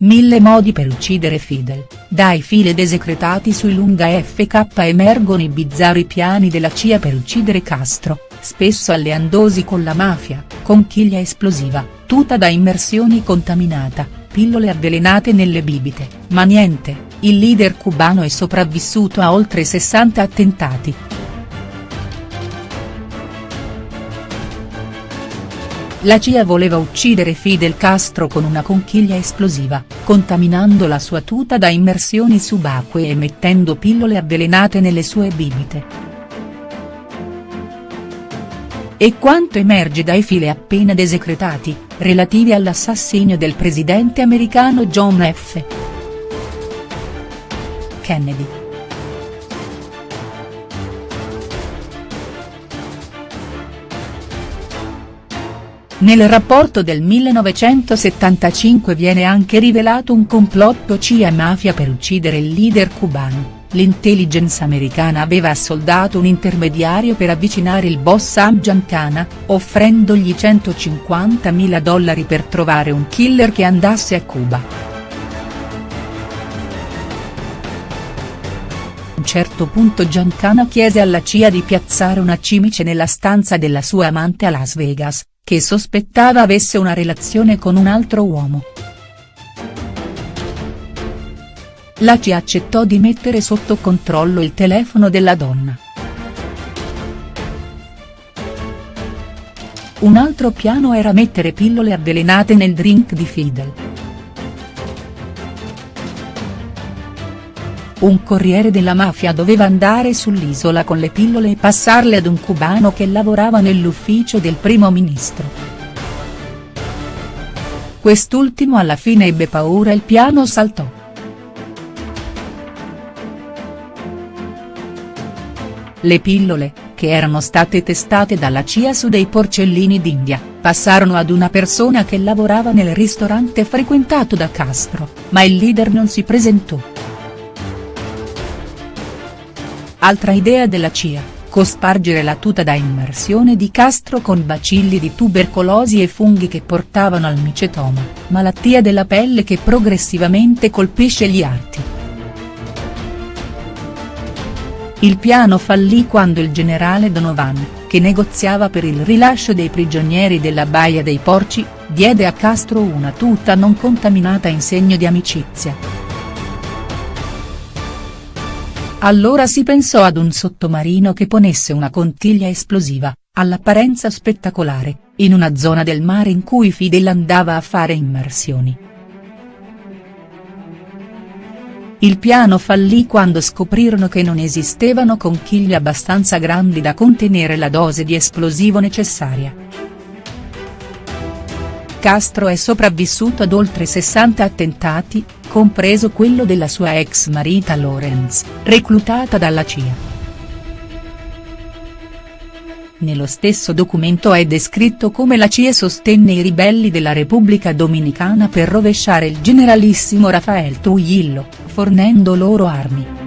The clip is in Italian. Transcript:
Mille modi per uccidere Fidel, dai file desecretati sui lunga FK emergono i bizzarri piani della CIA per uccidere Castro, spesso alleandosi con la mafia, conchiglia esplosiva, tuta da immersioni contaminata, pillole avvelenate nelle bibite, ma niente, il leader cubano è sopravvissuto a oltre 60 attentati. La CIA voleva uccidere Fidel Castro con una conchiglia esplosiva, contaminando la sua tuta da immersioni subacquee e mettendo pillole avvelenate nelle sue bibite. E quanto emerge dai file appena desecretati, relativi all'assassinio del presidente americano John F. Kennedy. Nel rapporto del 1975 viene anche rivelato un complotto CIA-mafia per uccidere il leader cubano, l'intelligence americana aveva assoldato un intermediario per avvicinare il boss Sam Giancana, offrendogli 150.000 dollari per trovare un killer che andasse a Cuba. A un certo punto Giancana chiese alla CIA di piazzare una cimice nella stanza della sua amante a Las Vegas, che sospettava avesse una relazione con un altro uomo. La CIA accettò di mettere sotto controllo il telefono della donna. Un altro piano era mettere pillole avvelenate nel drink di Fidel. Un corriere della mafia doveva andare sull'isola con le pillole e passarle ad un cubano che lavorava nell'ufficio del primo ministro. Quest'ultimo alla fine ebbe paura e il piano saltò. Le pillole, che erano state testate dalla CIA su dei porcellini d'India, passarono ad una persona che lavorava nel ristorante frequentato da Castro, ma il leader non si presentò. Altra idea della CIA, cospargere la tuta da immersione di Castro con bacilli di tubercolosi e funghi che portavano al micetoma, malattia della pelle che progressivamente colpisce gli arti. Il piano fallì quando il generale Donovan, che negoziava per il rilascio dei prigionieri della Baia dei Porci, diede a Castro una tuta non contaminata in segno di amicizia. Allora si pensò ad un sottomarino che ponesse una contiglia esplosiva, all'apparenza spettacolare, in una zona del mare in cui Fidel andava a fare immersioni. Il piano fallì quando scoprirono che non esistevano conchiglie abbastanza grandi da contenere la dose di esplosivo necessaria. Castro è sopravvissuto ad oltre 60 attentati, compreso quello della sua ex marita Lorenz, reclutata dalla CIA. Nello stesso documento è descritto come la CIA sostenne i ribelli della Repubblica Dominicana per rovesciare il generalissimo Rafael Trujillo, fornendo loro armi.